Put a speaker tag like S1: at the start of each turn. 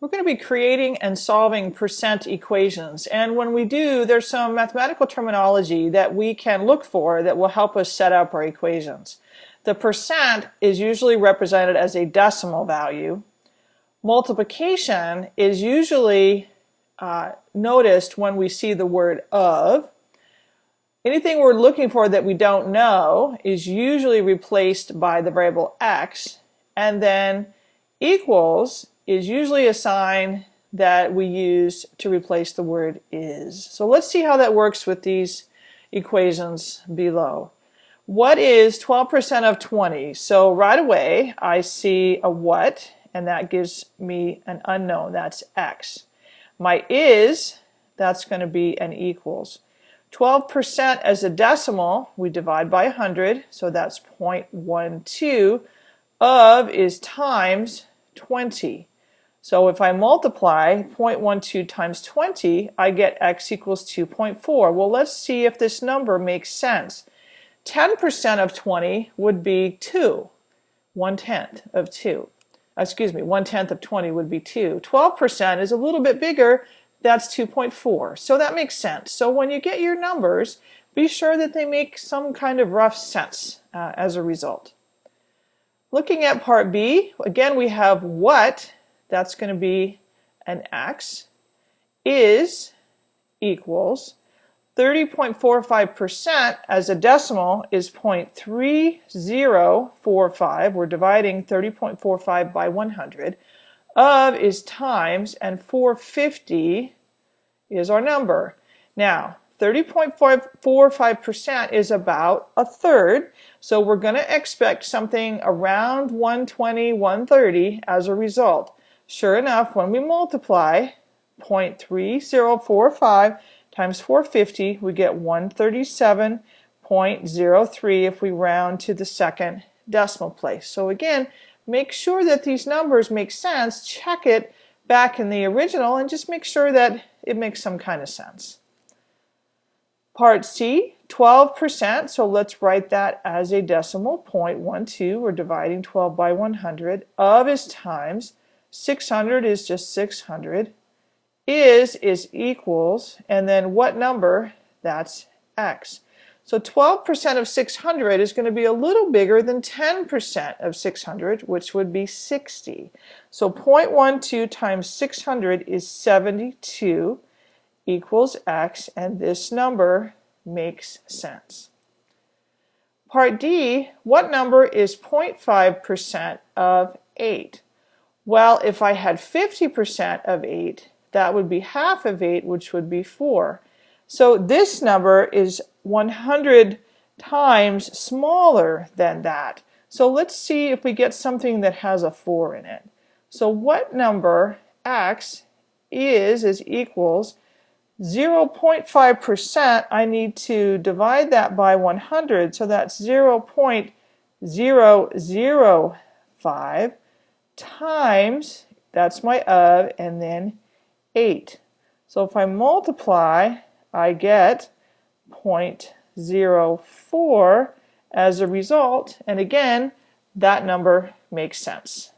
S1: We're going to be creating and solving percent equations. And when we do, there's some mathematical terminology that we can look for that will help us set up our equations. The percent is usually represented as a decimal value. Multiplication is usually uh, noticed when we see the word of. Anything we're looking for that we don't know is usually replaced by the variable x. And then equals is usually a sign that we use to replace the word is. So let's see how that works with these equations below. What is 12% of 20? So right away I see a what and that gives me an unknown, that's x. My is, that's going to be an equals. 12% as a decimal, we divide by 100, so that's 0.12. Of is times 20. So if I multiply 0.12 times 20, I get x equals 2.4. Well, let's see if this number makes sense. 10% of 20 would be 2. One-tenth of 2. Excuse me, one-tenth of 20 would be 2. 12% is a little bit bigger. That's 2.4. So that makes sense. So when you get your numbers, be sure that they make some kind of rough sense uh, as a result. Looking at part B, again we have what that's going to be an x, is equals 30.45% as a decimal is 0.3045. We're dividing 30.45 by 100. Of is times, and 450 is our number. Now, 30.45% is about a third, so we're going to expect something around 120, 130 as a result. Sure enough, when we multiply 0.3045 times 450, we get 137.03 if we round to the second decimal place. So again, make sure that these numbers make sense, check it back in the original, and just make sure that it makes some kind of sense. Part C, 12%, so let's write that as a decimal, 0.12, we're dividing 12 by 100, of is times 600 is just 600. Is is equals, and then what number? That's x. So 12% of 600 is going to be a little bigger than 10% of 600, which would be 60. So 0.12 times 600 is 72 equals x, and this number makes sense. Part D, what number is 0.5% of 8? Well, if I had 50% of 8, that would be half of 8, which would be 4. So this number is 100 times smaller than that. So let's see if we get something that has a 4 in it. So what number x is is equals 0.5%, I need to divide that by 100, so that's 0.005 times, that's my of, and then 8. So if I multiply, I get 0.04 as a result, and again, that number makes sense.